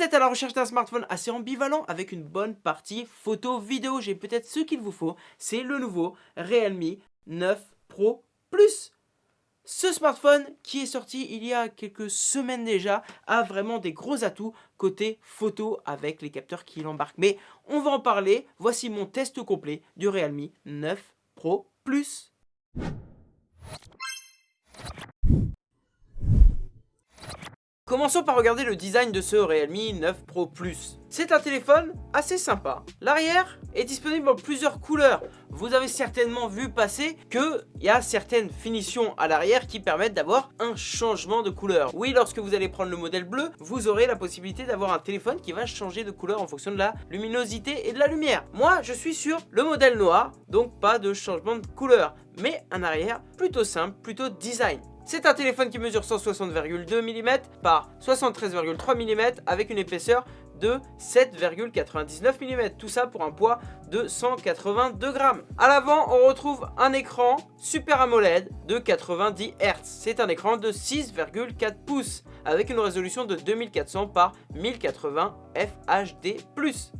À la recherche d'un smartphone assez ambivalent avec une bonne partie photo-vidéo. J'ai peut-être ce qu'il vous faut. C'est le nouveau Realme 9 Pro Plus. Ce smartphone qui est sorti il y a quelques semaines déjà a vraiment des gros atouts côté photo avec les capteurs qu'il embarque. Mais on va en parler. Voici mon test complet du Realme 9 Pro Plus. Commençons par regarder le design de ce Realme 9 Pro Plus. C'est un téléphone assez sympa. L'arrière est disponible en plusieurs couleurs. Vous avez certainement vu passer qu'il y a certaines finitions à l'arrière qui permettent d'avoir un changement de couleur. Oui, lorsque vous allez prendre le modèle bleu, vous aurez la possibilité d'avoir un téléphone qui va changer de couleur en fonction de la luminosité et de la lumière. Moi, je suis sur le modèle noir, donc pas de changement de couleur, mais un arrière plutôt simple, plutôt design. C'est un téléphone qui mesure 160,2 mm par 73,3 mm avec une épaisseur de 7,99 mm. Tout ça pour un poids de 182 grammes. À l'avant, on retrouve un écran Super AMOLED de 90 Hz. C'est un écran de 6,4 pouces avec une résolution de 2400 par 1080 FHD+.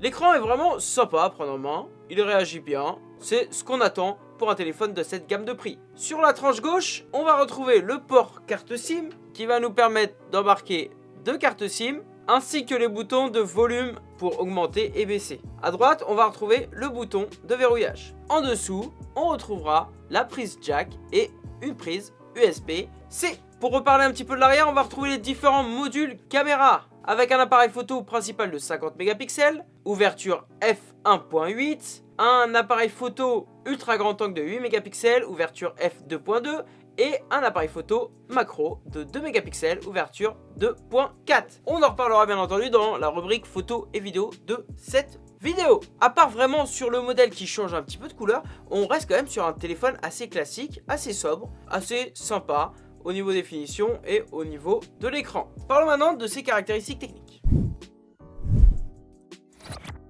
L'écran est vraiment sympa à prendre en main, il réagit bien, c'est ce qu'on attend pour un téléphone de cette gamme de prix. Sur la tranche gauche, on va retrouver le port carte SIM qui va nous permettre d'embarquer deux cartes SIM ainsi que les boutons de volume pour augmenter et baisser. À droite, on va retrouver le bouton de verrouillage. En dessous, on retrouvera la prise jack et une prise USB-C. Pour reparler un petit peu de l'arrière, on va retrouver les différents modules caméra avec un appareil photo principal de 50 mégapixels, ouverture f1.8, un appareil photo ultra grand angle de 8 mégapixels, ouverture f2.2 et un appareil photo macro de 2 mégapixels, ouverture 2.4. On en reparlera bien entendu dans la rubrique photo et vidéo de cette vidéo. À part vraiment sur le modèle qui change un petit peu de couleur, on reste quand même sur un téléphone assez classique, assez sobre, assez sympa au niveau des finitions et au niveau de l'écran. Parlons maintenant de ses caractéristiques techniques.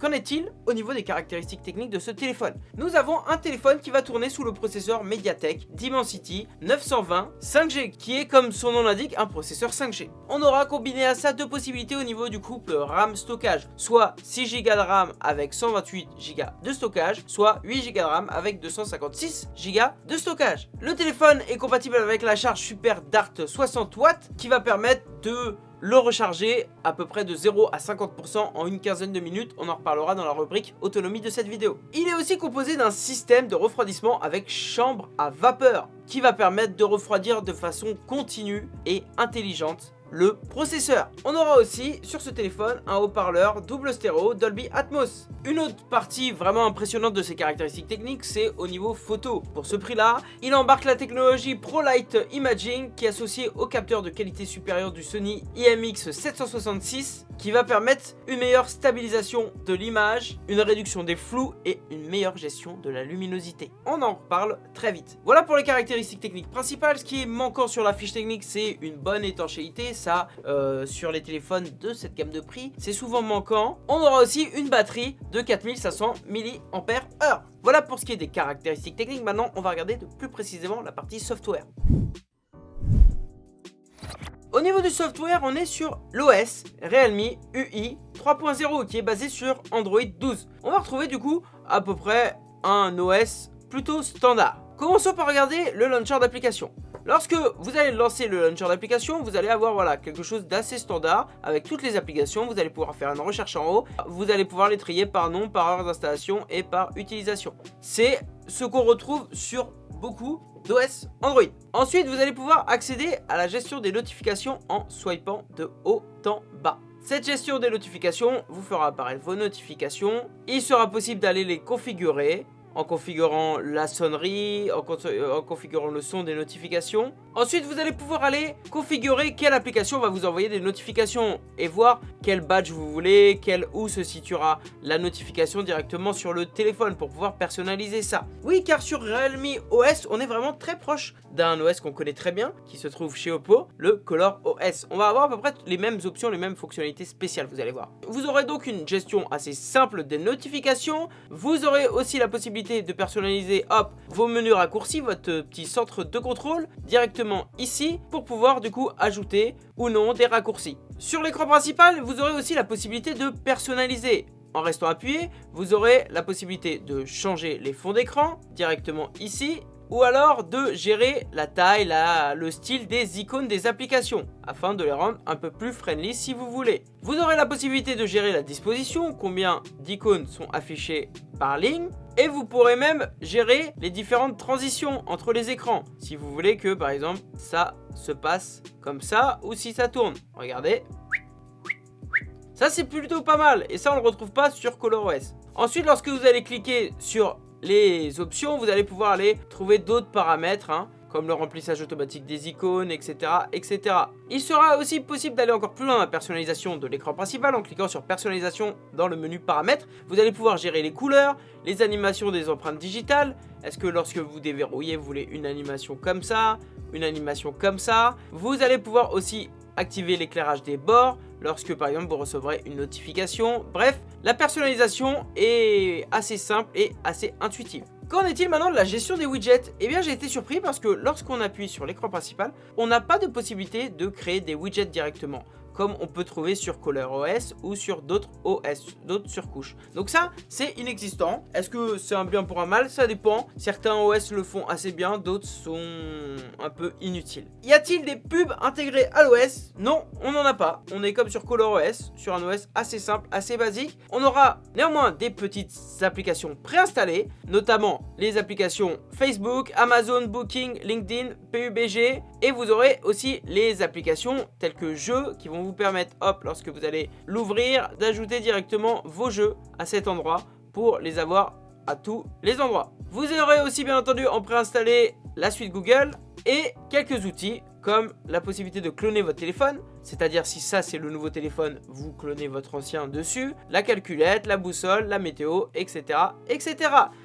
Qu'en est-il au niveau des caractéristiques techniques de ce téléphone? Nous avons un téléphone qui va tourner sous le processeur Mediatek Dimensity 920 5G qui est comme son nom l'indique un processeur 5G. On aura combiné à ça deux possibilités au niveau du couple RAM stockage, soit 6 Go de RAM avec 128 Go de stockage, soit 8 Go de RAM avec 256 Go de stockage. Le téléphone est compatible avec la charge Super Dart 60 watts qui va permettre de le recharger à peu près de 0 à 50% en une quinzaine de minutes. On en reparlera dans la rubrique autonomie de cette vidéo. Il est aussi composé d'un système de refroidissement avec chambre à vapeur qui va permettre de refroidir de façon continue et intelligente le processeur. On aura aussi sur ce téléphone un haut-parleur double stéréo Dolby Atmos. Une autre partie vraiment impressionnante de ses caractéristiques techniques, c'est au niveau photo. Pour ce prix-là, il embarque la technologie ProLight Imaging qui est associée au capteur de qualité supérieure du Sony IMX 766 qui va permettre une meilleure stabilisation de l'image, une réduction des flous et une meilleure gestion de la luminosité. On en reparle très vite. Voilà pour les caractéristiques techniques principales. Ce qui est manquant sur la fiche technique, c'est une bonne étanchéité. Euh, sur les téléphones de cette gamme de prix, c'est souvent manquant. On aura aussi une batterie de 4500 mAh. Voilà pour ce qui est des caractéristiques techniques. Maintenant, on va regarder de plus précisément la partie software. Au niveau du software, on est sur l'OS Realme UI 3.0 qui est basé sur Android 12. On va retrouver du coup à peu près un OS plutôt standard. Commençons par regarder le launcher d'application. Lorsque vous allez lancer le launcher d'application, vous allez avoir voilà, quelque chose d'assez standard avec toutes les applications. Vous allez pouvoir faire une recherche en haut. Vous allez pouvoir les trier par nom, par heure d'installation et par utilisation. C'est ce qu'on retrouve sur beaucoup d'OS Android. Ensuite, vous allez pouvoir accéder à la gestion des notifications en swipant de haut en bas. Cette gestion des notifications vous fera apparaître vos notifications. Il sera possible d'aller les configurer en configurant la sonnerie, euh, en, configurant le son des notifications. Ensuite, vous allez pouvoir aller configurer quelle application va vous envoyer des notifications et voir quel badge vous voulez, quel où se situera la notification directement sur le téléphone pour pouvoir personnaliser ça. Oui, car sur Realme OS, on est vraiment très proche d'un OS qu'on connaît très bien, qui se trouve chez Oppo, le Color OS. On va avoir à peu près les mêmes options, les mêmes fonctionnalités spéciales, vous allez voir. Vous aurez donc une gestion assez simple des notifications. Vous aurez aussi la possibilité de personnaliser hop, vos menus raccourcis, votre petit centre de contrôle directement ici pour pouvoir du coup ajouter ou non des raccourcis. Sur l'écran principal, vous aurez aussi la possibilité de personnaliser. En restant appuyé, vous aurez la possibilité de changer les fonds d'écran directement ici ou alors de gérer la taille, le style des icônes des applications, afin de les rendre un peu plus friendly si vous voulez. Vous aurez la possibilité de gérer la disposition, combien d'icônes sont affichées par ligne, et vous pourrez même gérer les différentes transitions entre les écrans, si vous voulez que par exemple ça se passe comme ça, ou si ça tourne. Regardez. Ça c'est plutôt pas mal, et ça on le retrouve pas sur ColorOS. Ensuite, lorsque vous allez cliquer sur les options, vous allez pouvoir aller trouver d'autres paramètres, hein, comme le remplissage automatique des icônes, etc. etc. Il sera aussi possible d'aller encore plus loin dans la personnalisation de l'écran principal en cliquant sur personnalisation dans le menu paramètres. Vous allez pouvoir gérer les couleurs, les animations des empreintes digitales. Est-ce que lorsque vous déverrouillez, vous voulez une animation comme ça, une animation comme ça? Vous allez pouvoir aussi activer l'éclairage des bords, lorsque par exemple vous recevrez une notification. Bref, la personnalisation est assez simple et assez intuitive. Qu'en est-il maintenant de la gestion des widgets? Eh bien j'ai été surpris parce que lorsqu'on appuie sur l'écran principal, on n'a pas de possibilité de créer des widgets directement comme on peut trouver sur ColorOS ou sur d'autres OS, d'autres surcouches. Donc ça, c'est inexistant. Est-ce que c'est un bien pour un mal? Ça dépend. Certains OS le font assez bien, d'autres sont un peu inutiles. Y a-t-il des pubs intégrées à l'OS Non, on n'en a pas. On est comme sur ColorOS, sur un OS assez simple, assez basique. On aura néanmoins des petites applications préinstallées, notamment les applications Facebook, Amazon, Booking, LinkedIn, PUBG, et vous aurez aussi les applications telles que Jeux qui vont vous permettre, hop, lorsque vous allez l'ouvrir, d'ajouter directement vos jeux à cet endroit pour les avoir à tous les endroits. Vous aurez aussi bien entendu en préinstallé la suite Google et quelques outils comme la possibilité de cloner votre téléphone, c'est-à-dire si ça c'est le nouveau téléphone, vous clonez votre ancien dessus, la calculette, la boussole, la météo, etc. etc.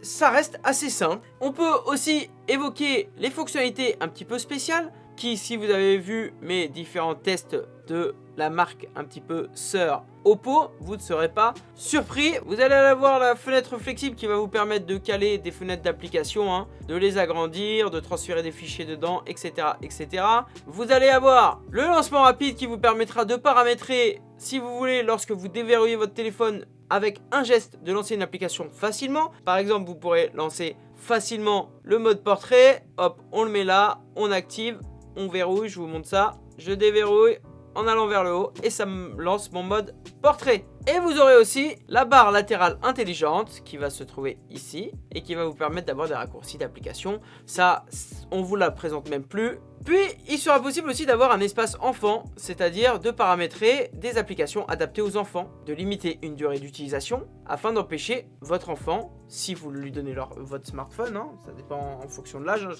Ça reste assez simple. On peut aussi évoquer les fonctionnalités un petit peu spéciales, qui si vous avez vu mes différents tests de la marque un petit peu sœur Oppo, vous ne serez pas surpris. Vous allez avoir la fenêtre flexible qui va vous permettre de caler des fenêtres d'application, hein, de les agrandir, de transférer des fichiers dedans, etc., etc. Vous allez avoir le lancement rapide qui vous permettra de paramétrer, si vous voulez, lorsque vous déverrouillez votre téléphone avec un geste de lancer une application facilement. Par exemple, vous pourrez lancer facilement le mode portrait. Hop, on le met là, on active, on verrouille, je vous montre ça. Je déverrouille, en allant vers le haut et ça me lance mon mode portrait. Et vous aurez aussi la barre latérale intelligente qui va se trouver ici et qui va vous permettre d'avoir des raccourcis d'application. Ça, on vous la présente même plus. Puis, il sera possible aussi d'avoir un espace enfant, c'est-à-dire de paramétrer des applications adaptées aux enfants, de limiter une durée d'utilisation afin d'empêcher votre enfant si vous lui donnez votre smartphone, hein, ça dépend en fonction de l'âge, hein.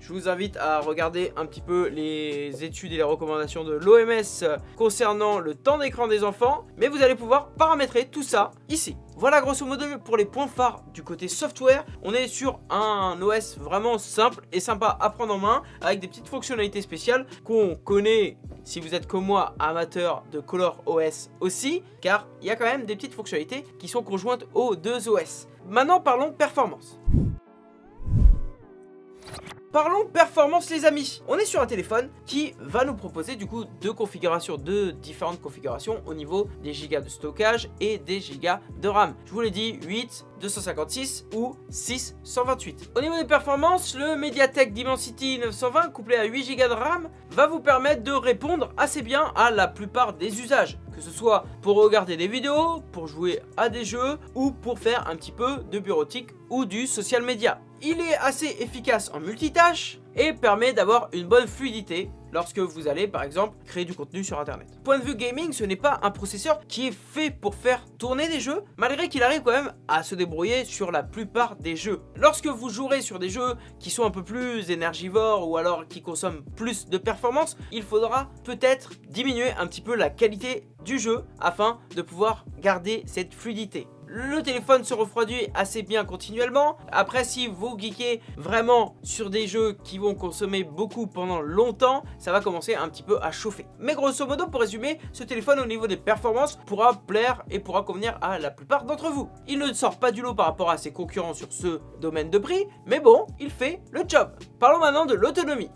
je, vous, invite à regarder un petit peu les études et les recommandations de l'OMS concernant le temps d'écran des enfants, mais vous allez pouvoir paramétrer tout ça ici. Voilà grosso modo pour les points phares du côté software, on est sur un OS vraiment simple et sympa à prendre en main avec des petites fonctionnalités spéciales qu'on connaît si vous êtes comme moi amateur de Color OS aussi car il y a quand même des petites fonctionnalités qui sont conjointes aux deux OS. Maintenant parlons performance. Parlons performance les amis On est sur un téléphone qui va nous proposer du coup deux configurations, deux différentes configurations au niveau des gigas de stockage et des gigas de RAM. Je vous l'ai dit, 8, 256 ou 6, 128. Au niveau des performances, le Mediatek Dimensity 920 couplé à 8 Go de RAM va vous permettre de répondre assez bien à la plupart des usages. Que ce soit pour regarder des vidéos, pour jouer à des jeux ou pour faire un petit peu de bureautique ou du social media. Il est assez efficace en multitâche et permet d'avoir une bonne fluidité lorsque vous allez par exemple créer du contenu sur internet. Point de vue gaming, ce n'est pas un processeur qui est fait pour faire tourner des jeux, malgré qu'il arrive quand même à se débrouiller sur la plupart des jeux. Lorsque vous jouerez sur des jeux qui sont un peu plus énergivores ou alors qui consomment plus de performance, il faudra peut-être diminuer un petit peu la qualité du jeu afin de pouvoir garder cette fluidité. Le téléphone se refroidit assez bien continuellement. Après, si vous geekez vraiment sur des jeux qui vont consommer beaucoup pendant longtemps, ça va commencer un petit peu à chauffer. Mais grosso modo, pour résumer, ce téléphone au niveau des performances pourra plaire et pourra convenir à la plupart d'entre vous. Il ne sort pas du lot par rapport à ses concurrents sur ce domaine de prix, mais bon, il fait le job. Parlons maintenant de l'autonomie.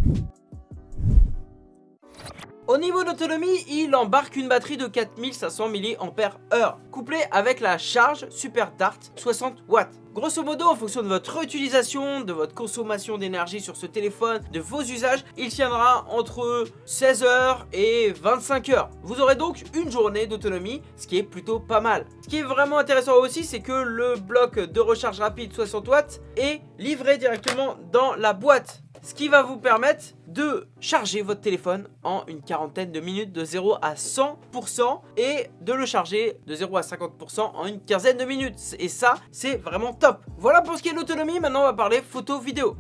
Au niveau d'autonomie, il embarque une batterie de 4500 mAh, couplée avec la charge Super Dart 60 watts. Grosso modo, en fonction de votre utilisation, de votre consommation d'énergie sur ce téléphone, de vos usages, il tiendra entre 16 heures et 25 heures. Vous aurez donc une journée d'autonomie, ce qui est plutôt pas mal. Ce qui est vraiment intéressant aussi, c'est que le bloc de recharge rapide 60 watts est livré directement dans la boîte ce qui va vous permettre de charger votre téléphone en une quarantaine de minutes de 0 à 100% et de le charger de 0 à 50% en une quinzaine de minutes. Et ça, c'est vraiment top. Voilà pour ce qui est de l'autonomie, maintenant on va parler photo vidéo.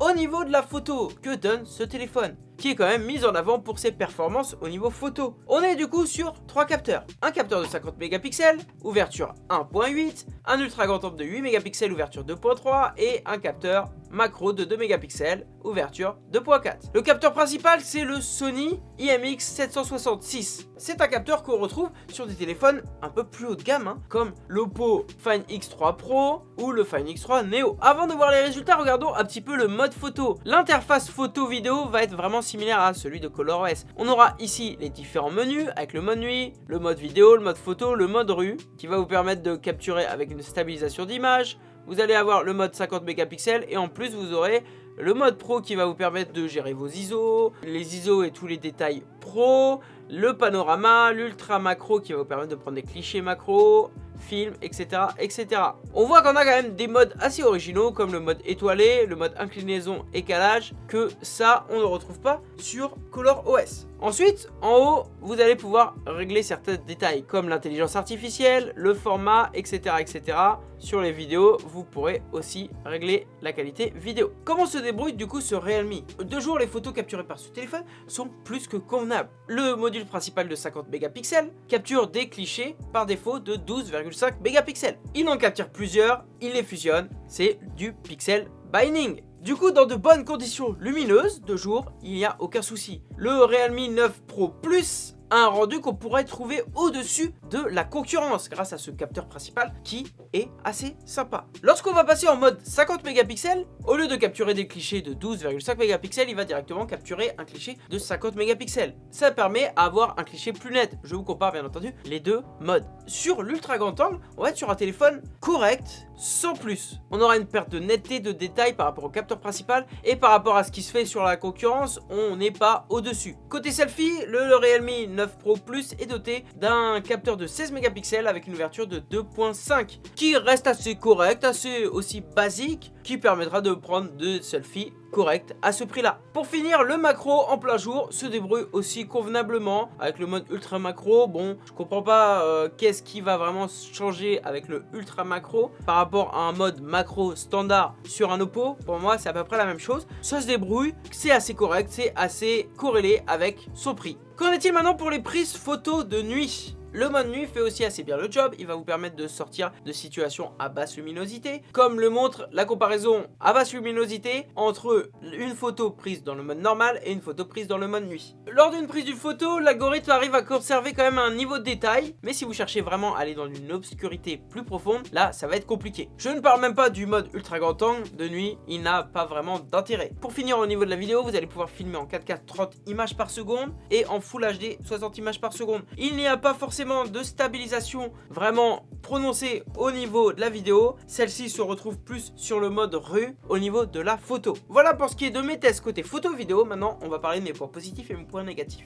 Au niveau de la photo, que donne ce téléphone qui est quand même mise en avant pour ses performances au niveau photo. On est du coup sur trois capteurs. Un capteur de 50 mégapixels, ouverture 1.8, un ultra grand angle de 8 mégapixels, ouverture 2.3 et un capteur macro de 2 mégapixels, ouverture 2.4. Le capteur principal c'est le Sony IMX 766. C'est un capteur qu'on retrouve sur des téléphones un peu plus haut de gamme hein, comme l'Oppo Find X3 Pro ou le Find X3 Neo. Avant de voir les résultats, regardons un petit peu le mode photo. L'interface photo vidéo va être vraiment similaire à celui de ColorOS. On aura ici les différents menus avec le mode nuit, le mode vidéo, le mode photo, le mode rue qui va vous permettre de capturer avec une stabilisation d'image. Vous allez avoir le mode 50 mégapixels et en plus vous aurez le mode pro qui va vous permettre de gérer vos ISO, les ISO et tous les détails pro, le panorama, l'ultra macro qui va vous permettre de prendre des clichés macro, film, etc. etc. On voit qu'on a quand même des modes assez originaux comme le mode étoilé, le mode inclinaison et calage, que ça on ne retrouve pas sur Color OS. Ensuite, en haut, vous allez pouvoir régler certains détails comme l'intelligence artificielle, le format, etc. etc. Sur les vidéos, vous pourrez aussi régler la qualité vidéo. Comment se débrouille du coup ce Realme? De jour, les photos capturées par ce téléphone sont plus que convenables. Le module principal de 50 mégapixels capture des clichés par défaut de 12,5 mégapixels. Il en capture plusieurs, il les fusionne, c'est du pixel binding. Du coup, dans de bonnes conditions lumineuses de jour, il n'y a aucun souci. Le Realme 9 Pro Plus un rendu qu'on pourrait trouver au-dessus de la concurrence grâce à ce capteur principal qui est assez sympa. Lorsqu'on va passer en mode 50 mégapixels, au lieu de capturer des clichés de 12,5 mégapixels, il va directement capturer un cliché de 50 mégapixels. Ça permet d'avoir un cliché plus net. Je vous compare bien entendu les deux modes. Sur l'ultra grand angle, on va être sur un téléphone correct, sans plus. On aura une perte de netteté de détails par rapport au capteur principal et par rapport à ce qui se fait sur la concurrence, on n'est pas au-dessus. Côté selfie, le Realme 9 Pro Plus est doté d'un capteur de 16 mégapixels avec une ouverture de 2.5 qui reste assez correct, assez aussi basique, qui permettra de prendre des selfies correct à ce prix là. Pour finir, le macro en plein jour se débrouille aussi convenablement avec le mode ultra macro. Bon, je comprends pas euh, qu'est-ce qui va vraiment changer avec le ultra macro par rapport à un mode macro standard sur un Oppo. Pour moi, c'est à peu près la même chose. Ça se débrouille, c'est assez correct, c'est assez corrélé avec son prix. Qu'en est-il maintenant pour les prises photos de nuit? Le mode nuit fait aussi assez bien le job, il va vous permettre de sortir de situations à basse luminosité, comme le montre la comparaison à basse luminosité entre une photo prise dans le mode normal et une photo prise dans le mode nuit. Lors d'une prise d'une photo, l'algorithme arrive à conserver quand même un niveau de détail, mais si vous cherchez vraiment à aller dans une obscurité plus profonde, là ça va être compliqué. Je ne parle même pas du mode ultra grand angle, de nuit, il n'a pas vraiment d'intérêt. Pour finir au niveau de la vidéo, vous allez pouvoir filmer en 4K 30 images par seconde et en Full HD 60 images par seconde. Il n'y a pas forcément de stabilisation vraiment prononcée au niveau de la vidéo. Celle-ci se retrouve plus sur le mode rue au niveau de la photo. Voilà pour ce qui est de mes tests côté photo vidéo. Maintenant, on va parler de mes points positifs et mes points négatifs.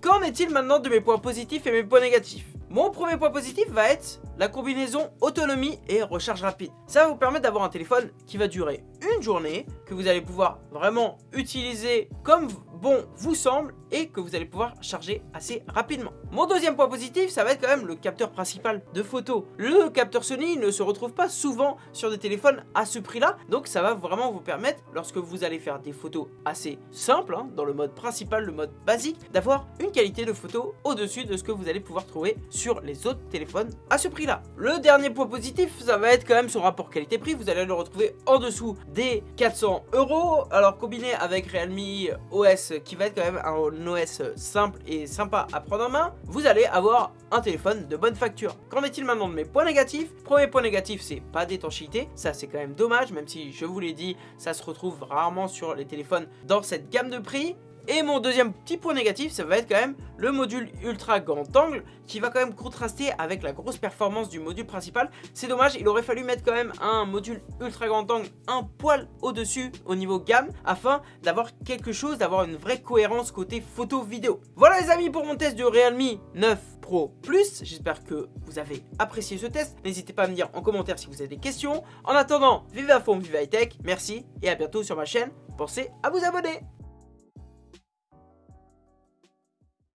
Qu'en est-il maintenant de mes points positifs et mes points négatifs? Mon premier point positif va être la combinaison autonomie et recharge rapide. Ça va vous permettre d'avoir un téléphone qui va durer une journée, que vous allez pouvoir vraiment utiliser comme bon vous semble et que vous allez pouvoir charger assez rapidement. Mon deuxième point positif, ça va être quand même le capteur principal de photo. Le capteur Sony ne se retrouve pas souvent sur des téléphones à ce prix-là, donc ça va vraiment vous permettre, lorsque vous allez faire des photos assez simples, hein, dans le mode principal, le mode basique, d'avoir une qualité de photo au-dessus de ce que vous allez pouvoir trouver sur les autres téléphones à ce prix-là. Le dernier point positif, ça va être quand même son rapport qualité-prix, vous allez le retrouver en dessous des 400 euros. Alors combiné avec Realme OS qui va être quand même un OS simple et sympa à prendre en main, vous allez avoir un téléphone de bonne facture. Qu'en est-il maintenant de mes points négatifs? Premier point négatif, c'est pas d'étanchéité. Ça, c'est quand même dommage, même si je vous l'ai dit, ça se retrouve rarement sur les téléphones dans cette gamme de prix. Et mon deuxième petit point négatif, ça va être quand même le module ultra grand angle qui va quand même contraster avec la grosse performance du module principal. C'est dommage, il aurait fallu mettre quand même un module ultra grand angle un poil au-dessus au niveau gamme afin d'avoir quelque chose, d'avoir une vraie cohérence côté photo vidéo. Voilà les amis pour mon test du Realme 9 Pro Plus. J'espère que vous avez apprécié ce test. N'hésitez pas à me dire en commentaire si vous avez des questions. En attendant, vive à fond, vive high tech. Merci et à bientôt sur ma chaîne. Pensez à vous abonner.